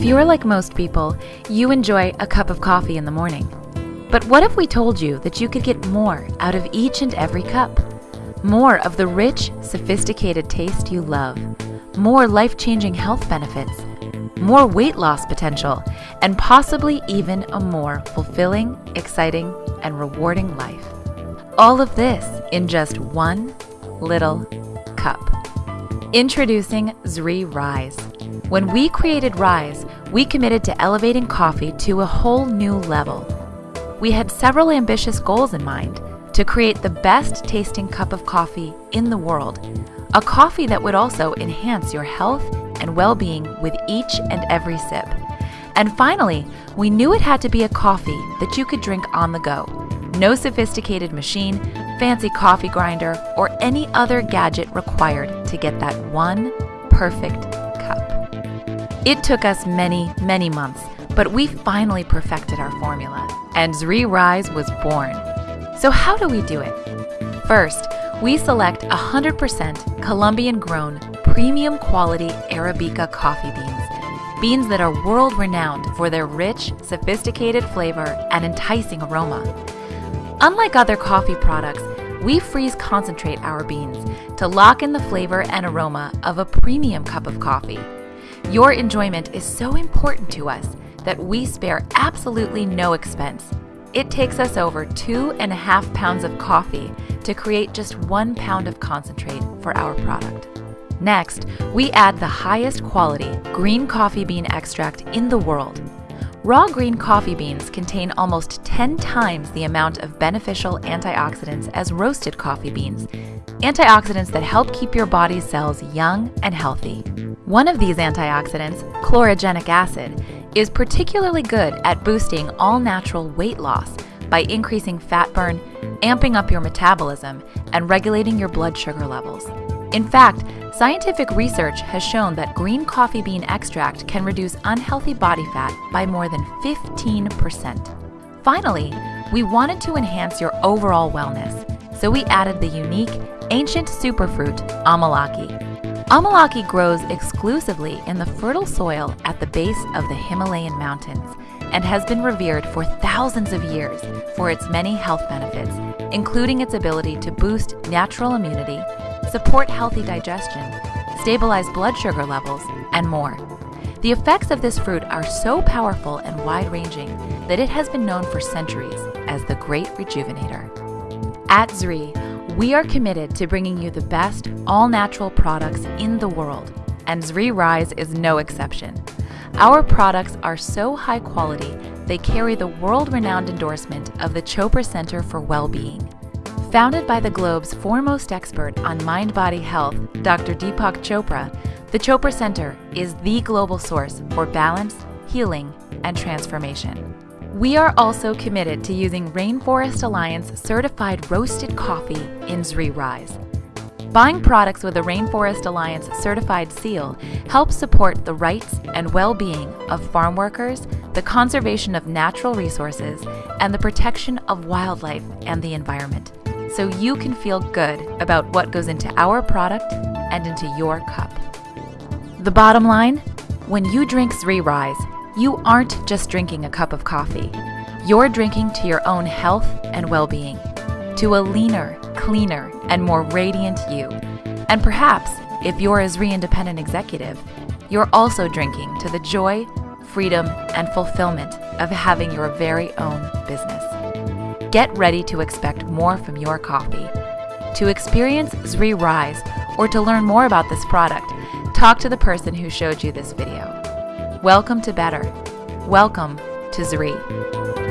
If you're like most people, you enjoy a cup of coffee in the morning. But what if we told you that you could get more out of each and every cup? More of the rich, sophisticated taste you love, more life changing health benefits, more weight loss potential, and possibly even a more fulfilling, exciting, and rewarding life. All of this in just one little cup. Introducing Zrii Rise. When we created Rise, we committed to elevating coffee to a whole new level. We had several ambitious goals in mind to create the best tasting cup of coffee in the world, a coffee that would also enhance your health and well being with each and every sip. And finally, we knew it had to be a coffee that you could drink on the go. No sophisticated machine, fancy coffee grinder, or any other gadget required to get that one perfect cup. It took us many, many months, but we finally perfected our formula, and Zrii Rise was born. So, how do we do it? First, we select 100% Colombian grown, premium quality Arabica coffee beans. Beans that are world renowned for their rich, sophisticated flavor and enticing aroma. Unlike other coffee products, we freeze concentrate our beans to lock in the flavor and aroma of a premium cup of coffee. Your enjoyment is so important to us that we spare absolutely no expense. It takes us over two and a half pounds of coffee to create just one pound of concentrate for our product. Next, we add the highest quality green coffee bean extract in the world. Raw green coffee beans contain almost 10 times the amount of beneficial antioxidants as roasted coffee beans, antioxidants that help keep your body's cells young and healthy. One of these antioxidants, chlorogenic acid, is particularly good at boosting all natural weight loss by increasing fat burn, amping up your metabolism, and regulating your blood sugar levels. In fact, scientific research has shown that green coffee bean extract can reduce unhealthy body fat by more than 15%. Finally, we wanted to enhance your overall wellness, so we added the unique ancient superfruit amalaki. Amalaki grows exclusively in the fertile soil at the base of the Himalayan mountains and has been revered for thousands of years for its many health benefits, including its ability to boost natural immunity, support healthy digestion, stabilize blood sugar levels, and more. The effects of this fruit are so powerful and wide ranging that it has been known for centuries as the Great Rejuvenator. At Zrii, we are committed to bringing you the best all natural products in the world, and Zrii Rise is no exception. Our products are so high quality, they carry the world renowned endorsement of the Chopra Center for Well-Being. Founded by the globe's foremost expert on mind body health, Dr. Deepak Chopra, the Chopra Center is the global source for balance, healing, and transformation. We are also committed to using Rainforest Alliance certified roasted coffee in Zri Rise. Buying products with a Rainforest Alliance certified seal helps support the rights and well being of farm workers, the conservation of natural resources, and the protection of wildlife and the environment so you can feel good about what goes into our product and into your cup. The bottom line when you drink Zrii Rise, you aren't just drinking a cup of coffee. You're drinking to your own health and well being, to a leaner, cleaner, and more radiant you. And perhaps, if you're a Zrii independent executive, you're also drinking to the joy, freedom, and fulfillment of having your very own business. Get ready to expect more from your coffee. To experience Zrii Rise or to learn more about this product, talk to the person who showed you this video. Welcome to Better. Welcome to Zrii.